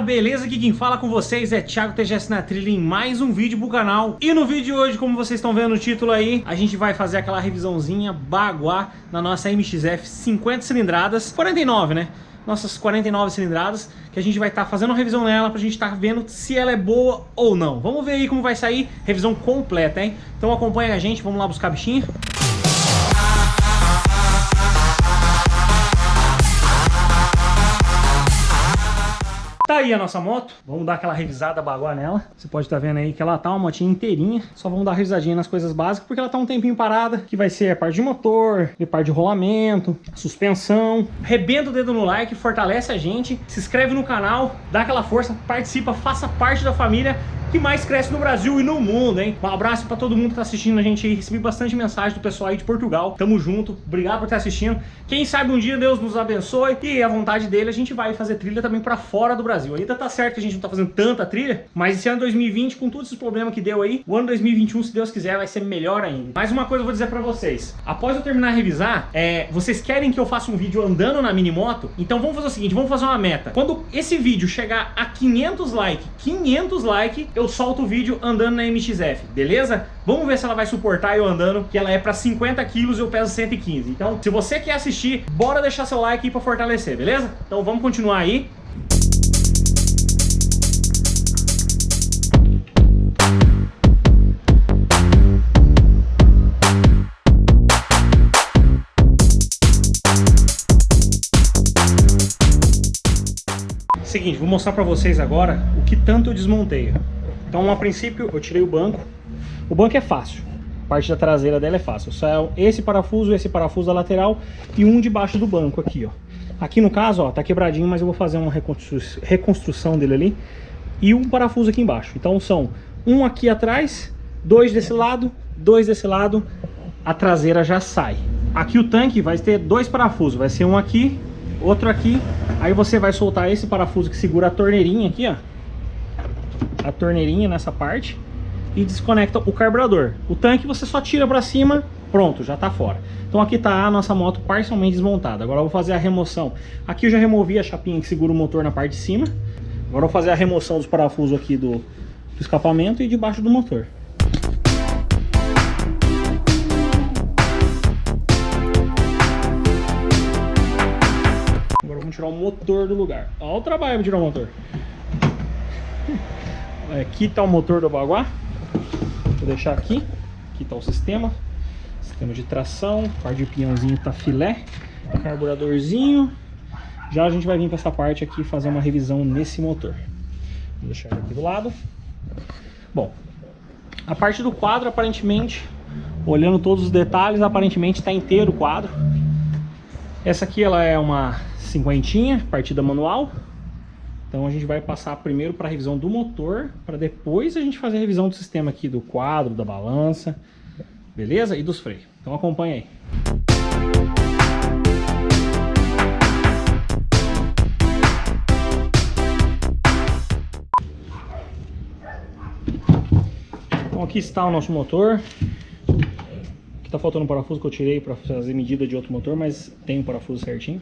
Beleza? Aqui quem fala com vocês é Thiago TGS na trilha em mais um vídeo pro canal. E no vídeo de hoje, como vocês estão vendo no título aí, a gente vai fazer aquela revisãozinha baguá na nossa MXF 50 cilindradas, 49 né? Nossas 49 cilindradas, que a gente vai estar tá fazendo uma revisão nela pra gente estar tá vendo se ela é boa ou não. Vamos ver aí como vai sair, revisão completa, hein? Então acompanha a gente, vamos lá buscar bichinho. Tá aí a nossa moto, vamos dar aquela revisada baguá nela. Você pode estar tá vendo aí que ela tá uma motinha inteirinha, só vamos dar revisadinha nas coisas básicas, porque ela tá um tempinho parada, que vai ser a parte de motor, a parte de rolamento, suspensão. Rebenta o dedo no like, fortalece a gente, se inscreve no canal, dá aquela força, participa, faça parte da família que mais cresce no Brasil e no mundo, hein? Um abraço pra todo mundo que tá assistindo a gente aí. Recebi bastante mensagem do pessoal aí de Portugal. Tamo junto. Obrigado por estar assistindo. Quem sabe um dia Deus nos abençoe e a vontade dele a gente vai fazer trilha também pra fora do Brasil. Ainda tá certo que a gente não tá fazendo tanta trilha, mas esse ano 2020, com todos esses problemas que deu aí, o ano 2021, se Deus quiser, vai ser melhor ainda. Mais uma coisa eu vou dizer pra vocês. Após eu terminar a revisar, é, vocês querem que eu faça um vídeo andando na mini moto? Então vamos fazer o seguinte, vamos fazer uma meta. Quando esse vídeo chegar a 500 likes, 500 likes, eu solto o vídeo andando na MXF, beleza? Vamos ver se ela vai suportar eu andando, que ela é para 50 quilos e eu peso 115. Então, se você quer assistir, bora deixar seu like aí para fortalecer, beleza? Então vamos continuar aí. Seguinte, vou mostrar para vocês agora o que tanto eu desmontei. Então, a princípio, eu tirei o banco. O banco é fácil. A parte da traseira dela é fácil. Só é esse parafuso, esse parafuso da lateral e um debaixo do banco aqui, ó. Aqui no caso, ó, tá quebradinho, mas eu vou fazer uma reconstru reconstrução dele ali. E um parafuso aqui embaixo. Então são um aqui atrás, dois desse lado, dois desse lado. A traseira já sai. Aqui o tanque vai ter dois parafusos. Vai ser um aqui, outro aqui. Aí você vai soltar esse parafuso que segura a torneirinha aqui, ó a torneirinha nessa parte e desconecta o carburador. O tanque você só tira para cima, pronto, já está fora. Então aqui está a nossa moto parcialmente desmontada. Agora eu vou fazer a remoção. Aqui eu já removi a chapinha que segura o motor na parte de cima. Agora eu vou fazer a remoção dos parafusos aqui do, do escapamento e debaixo do motor. Agora vamos tirar o motor do lugar. Olha o trabalho para tirar o motor. Aqui está o motor do Baguá. Vou deixar aqui. Aqui está o sistema. Sistema de tração. Parte de pinhãozinho está filé. Carburadorzinho. Já a gente vai vir para essa parte aqui fazer uma revisão nesse motor. Vou deixar aqui do lado. Bom, a parte do quadro aparentemente, olhando todos os detalhes, aparentemente está inteiro o quadro. Essa aqui ela é uma cinquentinha, partida manual. Então a gente vai passar primeiro para a revisão do motor, para depois a gente fazer a revisão do sistema aqui, do quadro, da balança, beleza? E dos freios. Então acompanha aí. Então aqui está o nosso motor. Aqui está faltando um parafuso que eu tirei para fazer medida de outro motor, mas tem o um parafuso certinho.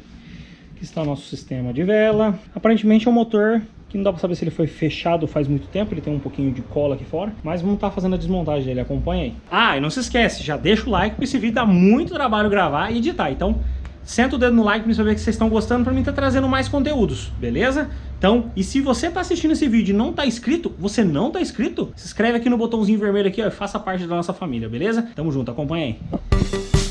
Aqui está o nosso sistema de vela. Aparentemente é um motor que não dá para saber se ele foi fechado faz muito tempo, ele tem um pouquinho de cola aqui fora, mas vamos estar tá fazendo a desmontagem dele, acompanha aí. Ah, e não se esquece, já deixa o like, porque esse vídeo dá muito trabalho gravar e editar, então senta o dedo no like para saber que vocês estão gostando, para mim estar tá trazendo mais conteúdos, beleza? Então, e se você está assistindo esse vídeo e não está inscrito, você não está inscrito, se inscreve aqui no botãozinho vermelho aqui ó, e faça parte da nossa família, beleza? Tamo junto, acompanha aí.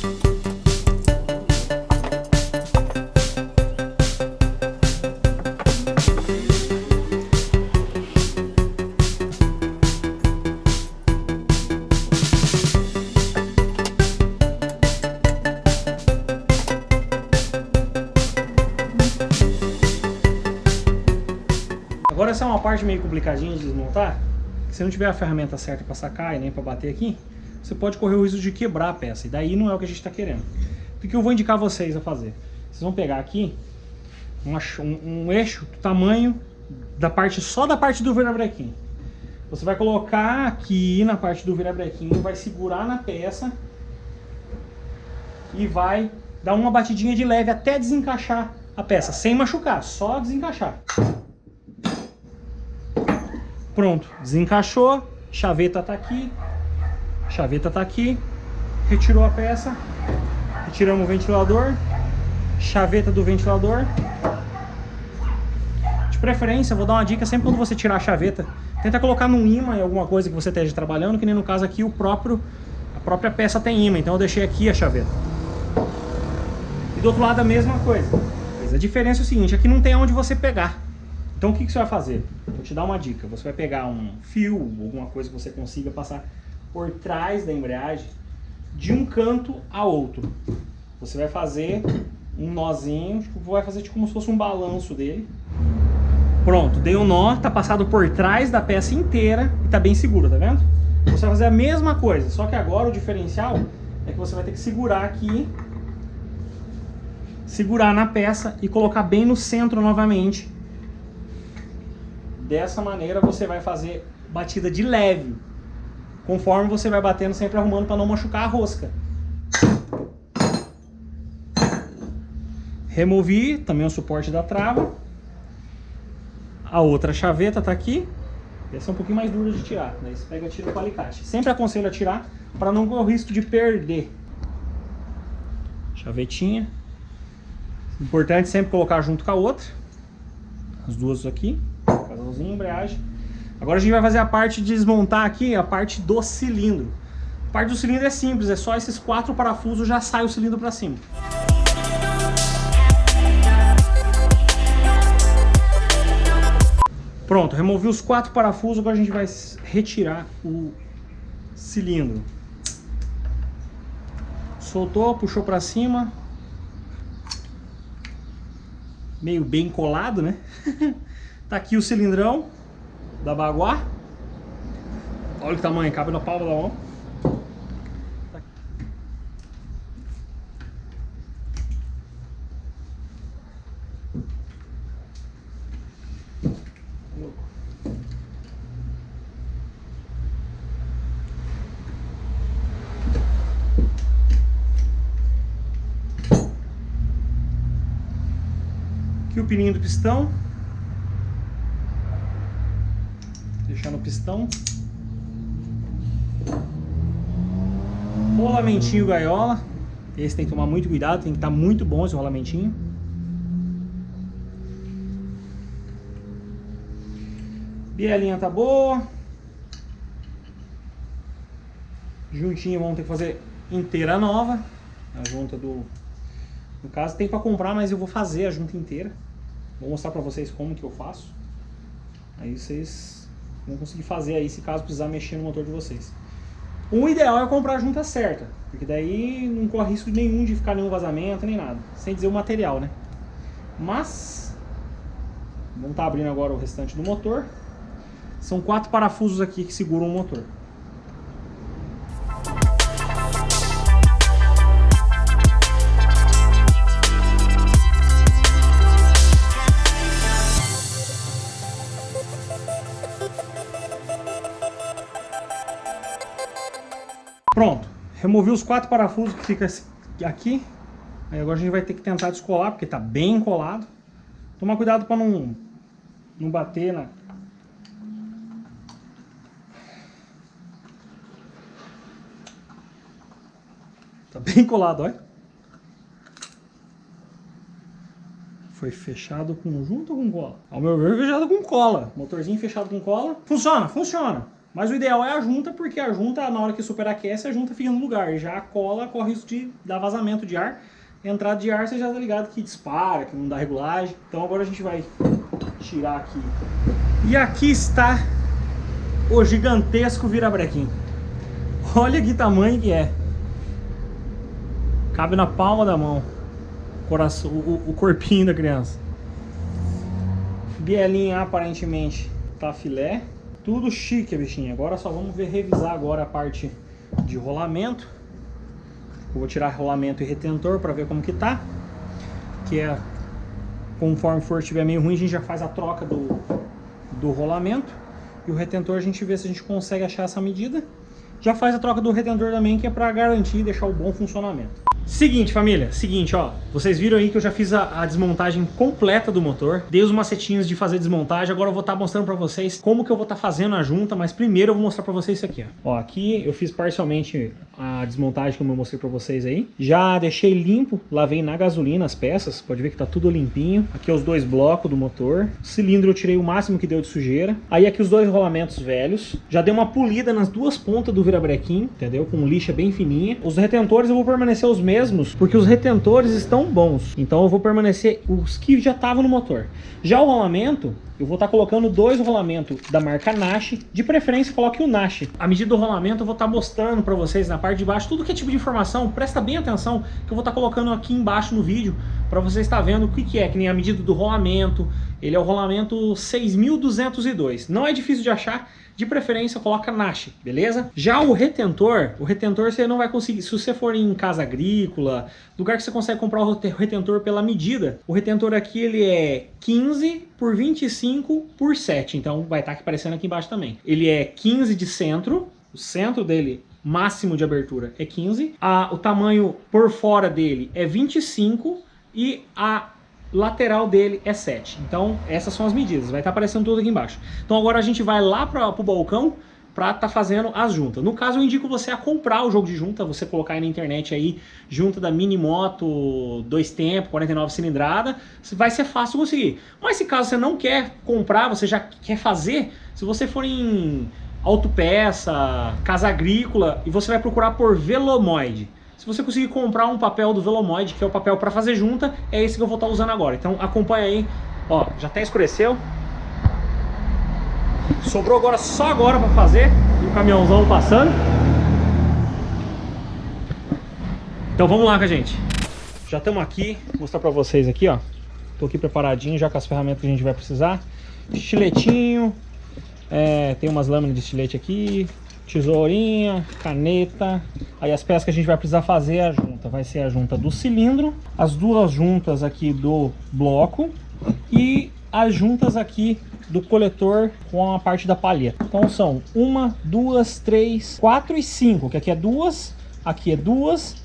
Essa é uma parte meio complicadinha de desmontar. Se não tiver a ferramenta certa para sacar e nem para bater aqui, você pode correr o risco de quebrar a peça. E daí não é o que a gente está querendo. O que eu vou indicar vocês a fazer? Vocês vão pegar aqui um, um, eixo do tamanho da parte só da parte do virabrequim. Você vai colocar aqui na parte do virabrequim, vai segurar na peça e vai dar uma batidinha de leve até desencaixar a peça, sem machucar, só desencaixar. Pronto, desencaixou, chaveta tá aqui, chaveta tá aqui, retirou a peça, retiramos o ventilador, chaveta do ventilador. De preferência, vou dar uma dica sempre quando você tirar a chaveta, tenta colocar num imã em alguma coisa que você esteja trabalhando, que nem no caso aqui o próprio, a própria peça tem imã, então eu deixei aqui a chaveta. E do outro lado a mesma coisa. A diferença é o seguinte, aqui não tem onde você pegar. Então o que, que você vai fazer? Vou te dar uma dica. Você vai pegar um fio, alguma coisa que você consiga passar por trás da embreagem, de um canto a outro. Você vai fazer um nozinho, tipo, vai fazer tipo como se fosse um balanço dele. Pronto, dei um nó, tá passado por trás da peça inteira e tá bem seguro, tá vendo? Você vai fazer a mesma coisa, só que agora o diferencial é que você vai ter que segurar aqui, segurar na peça e colocar bem no centro novamente. Dessa maneira você vai fazer batida de leve, conforme você vai batendo, sempre arrumando para não machucar a rosca. Removi também o suporte da trava. A outra chaveta está aqui. Essa é um pouquinho mais dura de tirar. Daí você pega e tira com alicate. Sempre aconselho a tirar para não correr o risco de perder. Chavetinha. Importante sempre colocar junto com a outra. As duas aqui. Casalzinho, embreagem. Agora a gente vai fazer a parte de desmontar aqui, a parte do cilindro. A parte do cilindro é simples, é só esses quatro parafusos já sai o cilindro para cima. Pronto, removi os quatro parafusos, agora a gente vai retirar o cilindro. Soltou, puxou para cima. Meio bem colado, né? tá aqui o cilindrão da Baguá. Olha o tamanho, cabe na palma da mão. Aqui o pininho do pistão. No pistão. Rolamentinho gaiola. Esse tem que tomar muito cuidado, tem que estar tá muito bom esse rolamentinho. Bielinha tá boa. Juntinho vamos ter que fazer inteira nova. A junta do... No caso tem para comprar, mas eu vou fazer a junta inteira. Vou mostrar para vocês como que eu faço. Aí vocês vão conseguir fazer aí se caso precisar mexer no motor de vocês. O ideal é comprar a junta certa, porque daí não corre risco nenhum de ficar nenhum vazamento, nem nada. Sem dizer o material, né? Mas, vamos estar tá abrindo agora o restante do motor. São quatro parafusos aqui que seguram o motor. Pronto, removi os quatro parafusos que fica aqui. Aí agora a gente vai ter que tentar descolar, porque tá bem colado. Tomar cuidado para não, não bater na... Tá bem colado, olha. Foi fechado com junto ou com cola? Ao meu ver, fechado com cola. Motorzinho fechado com cola. Funciona, funciona. Mas o ideal é a junta, porque a junta, na hora que superaquece, a junta fica no lugar. Já a cola corre risco de dar vazamento de ar. Entrada de ar, você já tá ligado que dispara, que não dá regulagem. Então agora a gente vai tirar aqui. E aqui está o gigantesco virabrequim. Olha que tamanho que é. Cabe na palma da mão. Coração, o, o corpinho da criança. Bielinha aparentemente tá filé. Tudo chique, bichinho. Agora só vamos ver, revisar agora a parte de rolamento. Eu vou tirar rolamento e retentor para ver como que tá. Que é, conforme for estiver meio ruim, a gente já faz a troca do, do rolamento. E o retentor a gente vê se a gente consegue achar essa medida. Já faz a troca do retentor também, que é para garantir e deixar o bom funcionamento. Seguinte, família, seguinte, ó. Vocês viram aí que eu já fiz a, a, desmontagem completa do motor. Dei os macetinhos de fazer desmontagem. Agora eu vou estar tá mostrando pra vocês como que eu vou estar tá fazendo a junta. Mas primeiro eu vou mostrar pra vocês isso aqui, ó. Ó, aqui eu fiz parcialmente a desmontagem como eu mostrei pra vocês aí. Já deixei limpo, lavei na gasolina as peças. Pode ver que tá tudo limpinho. Aqui os dois blocos do motor. Cilindro eu tirei o máximo que deu de sujeira. Aí aqui os dois rolamentos velhos. Já dei uma polida nas duas pontas do virabrequim, entendeu? Com lixa bem fininha. Os retentores eu vou permanecer os mesmos mesmos, porque os retentores estão bons. Então eu vou permanecer os que já estavam no motor. Já o rolamento, eu vou estar tá colocando dois rolamentos da marca Nash, de preferência coloque o Nash. A medida do rolamento eu vou estar tá mostrando para vocês na parte de baixo, tudo que é tipo de informação, presta bem atenção, que eu vou estar tá colocando aqui embaixo no vídeo, para você estar vendo o que, que é, que nem a medida do rolamento, ele é o rolamento 6202, não é difícil de achar, de preferência coloca Nash, beleza? Já o retentor, o retentor você não vai conseguir, se você for em casa agrícola, lugar que você consegue comprar o retentor pela medida, o retentor aqui ele é 15 por 25 por 7, então vai estar aqui aparecendo aqui embaixo também. Ele é 15 de centro, o centro dele máximo de abertura é 15, a, o tamanho por fora dele é 25 e a lateral dele é 7. Então, essas são as medidas. Vai estar aparecendo tudo aqui embaixo. Então, agora a gente vai lá para o balcão para estar tá fazendo as juntas. No caso, eu indico você a comprar o jogo de junta, você colocar aí na internet aí, junta da Mini Moto, dois tempos, 49 cilindrada, vai ser fácil conseguir. Mas se caso você não quer comprar, você já quer fazer, se você for em autopeça, casa agrícola, e você vai procurar por Velomoide, se você conseguir comprar um papel do Velomoid, que é o papel para fazer junta, é esse que eu vou estar tá usando agora. Então acompanha aí. Ó, já até escureceu. Sobrou agora só agora para fazer. E o caminhãozão passando. Então vamos lá, gente. Já estamos aqui. Vou mostrar para vocês aqui, ó. Tô aqui preparadinho já com as ferramentas que a gente vai precisar. Estiletinho. É, tem umas lâminas de estilete aqui tesourinha, caneta. Aí as peças que a gente vai precisar fazer a junta. Vai ser a junta do cilindro, as duas juntas aqui do bloco e as juntas aqui do coletor com a parte da palheta. Então são uma, duas, três, quatro e cinco, que aqui é duas, aqui é duas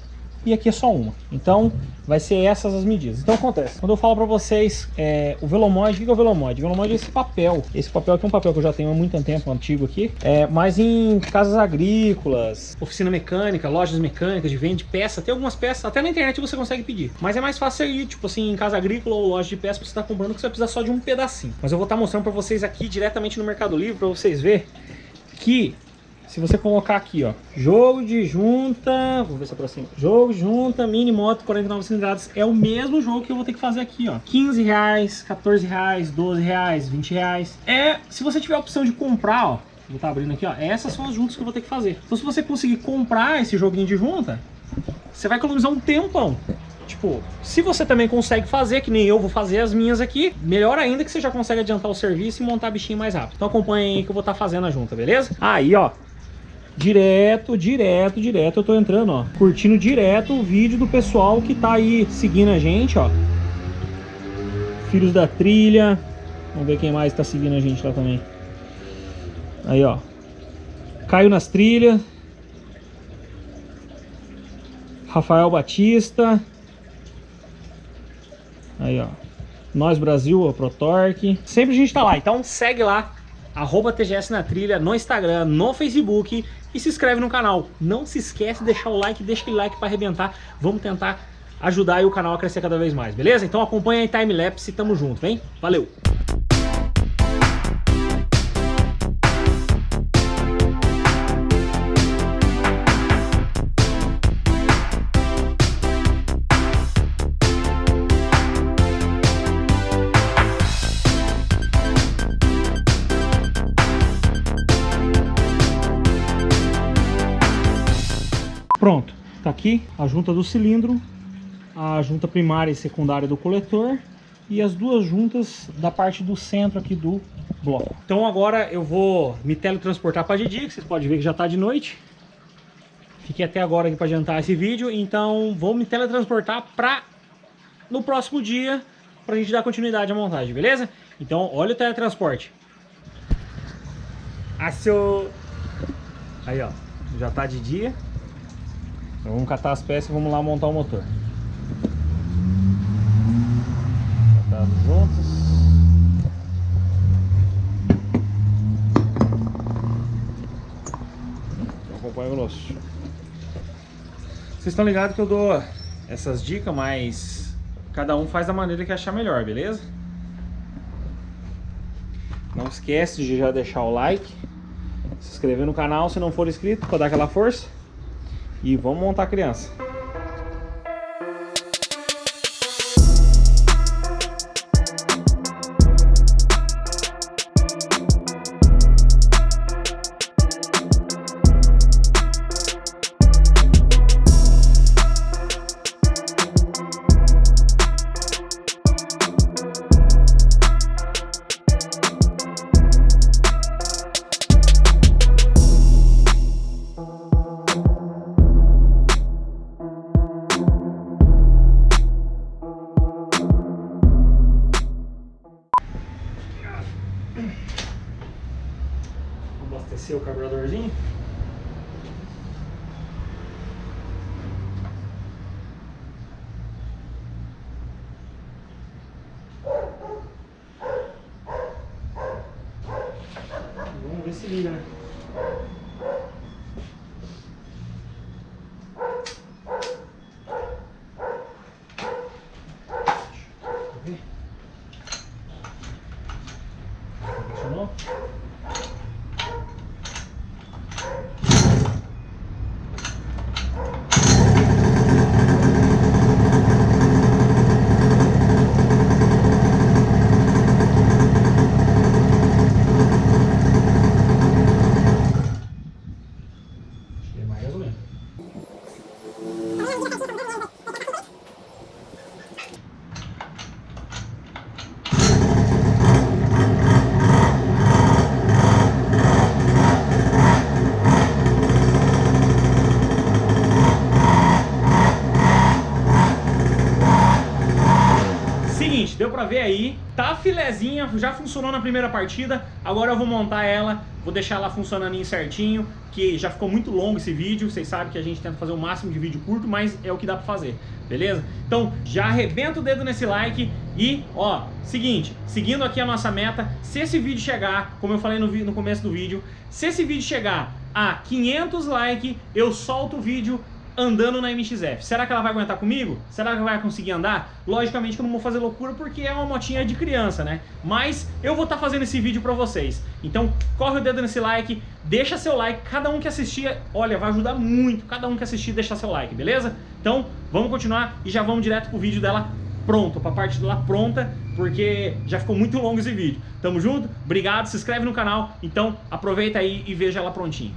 e aqui é só uma. Então vai ser essas as medidas. Então acontece, quando eu falo para vocês é, o Velomoid, o que é o Velomoid? O Velomoid é esse papel. Esse papel aqui é um papel que eu já tenho há muito tempo, antigo aqui. É, mas em casas agrícolas, oficina mecânica, lojas mecânicas de venda de peça, tem algumas peças, até na internet você consegue pedir. Mas é mais fácil ir, tipo assim, em casa agrícola ou loja de peça, você tá comprando que você precisa só de um pedacinho. Mas eu vou estar tá mostrando para vocês aqui diretamente no Mercado Livre, para vocês verem que se você colocar aqui, ó, jogo de junta, vou ver se aproxima, jogo de junta, mini moto 49 cilindradas, é o mesmo jogo que eu vou ter que fazer aqui, ó, 15 reais, 14 reais, 12 reais, 20 reais, é, se você tiver a opção de comprar, ó, vou estar tá abrindo aqui, ó, essas são as juntas que eu vou ter que fazer, então se você conseguir comprar esse joguinho de junta, você vai economizar um tempão, Tipo, se você também consegue fazer, que nem eu vou fazer as minhas aqui, melhor ainda que você já consegue adiantar o serviço e montar bichinho mais rápido. Então acompanha aí que eu vou estar tá fazendo a junta, beleza? Aí, ó, Direto, direto, direto eu tô entrando, ó. Curtindo direto o vídeo do pessoal que tá aí seguindo a gente, ó. Filhos da Trilha. Vamos ver quem mais tá seguindo a gente lá também. Aí, ó. Caio nas Trilhas. Rafael Batista. Aí, ó. Nós Brasil, a ProTorque. Sempre a gente tá lá, então segue lá arroba TGS na trilha no Instagram, no Facebook e se inscreve no canal. Não se esquece de deixar o like, deixa aquele like para arrebentar. Vamos tentar ajudar o canal a crescer cada vez mais, beleza? Então acompanha aí Timelapse e tamo junto, vem? Valeu! Aqui a junta do cilindro, a junta primária e secundária do coletor, e as duas juntas da parte do centro aqui do bloco. Então agora eu vou me teletransportar para Didi, que vocês podem ver que já está de noite. Fiquei até agora aqui para adiantar esse vídeo, então vou me teletransportar para no próximo dia para a gente dar continuidade à montagem, beleza? Então olha o teletransporte. Aço! Aí ó, já está de dia. Então, vamos catar as peças e vamos lá montar o motor. Catados juntos. Acompanha conosco. Vocês estão ligados que eu dou essas dicas, mas cada um faz da maneira que achar melhor, beleza? Não esquece de já deixar o like, se inscrever no canal se não for inscrito, para dar aquela força. E vamos montar a criança. Abastecer o carburadorzinho. Vamos ver se liga, né? Funcionou? Acho que é mais ou menos. Seguinte, deu pra ver aí, tá filezinha, já funcionou na primeira partida, agora eu vou montar ela, vou deixar ela funcionando certinho, que já ficou muito longo esse vídeo, vocês sabem que a gente tenta fazer o máximo de vídeo curto, mas é o que dá pra fazer, beleza? Então, já arrebenta o dedo nesse like e, ó, seguinte, seguindo aqui a nossa meta, se esse vídeo chegar, como eu falei no, no começo do vídeo, se esse vídeo chegar a 500 likes, eu solto o vídeo andando na MXF. Será que ela vai aguentar comigo? Será que vai conseguir andar? Logicamente que eu não vou fazer loucura porque é uma motinha de criança, né? Mas eu vou estar tá fazendo esse vídeo pra vocês. Então corre o dedo nesse like, deixa seu like. Cada um que assistir, olha, vai ajudar muito. Cada um que assistir, deixa seu like, beleza? Então vamos continuar e já vamos direto pro vídeo dela pronto, pra parte dela pronta, porque já ficou muito longo esse vídeo. Tamo junto? Obrigado, se inscreve no canal. Então aproveita aí e veja ela prontinha.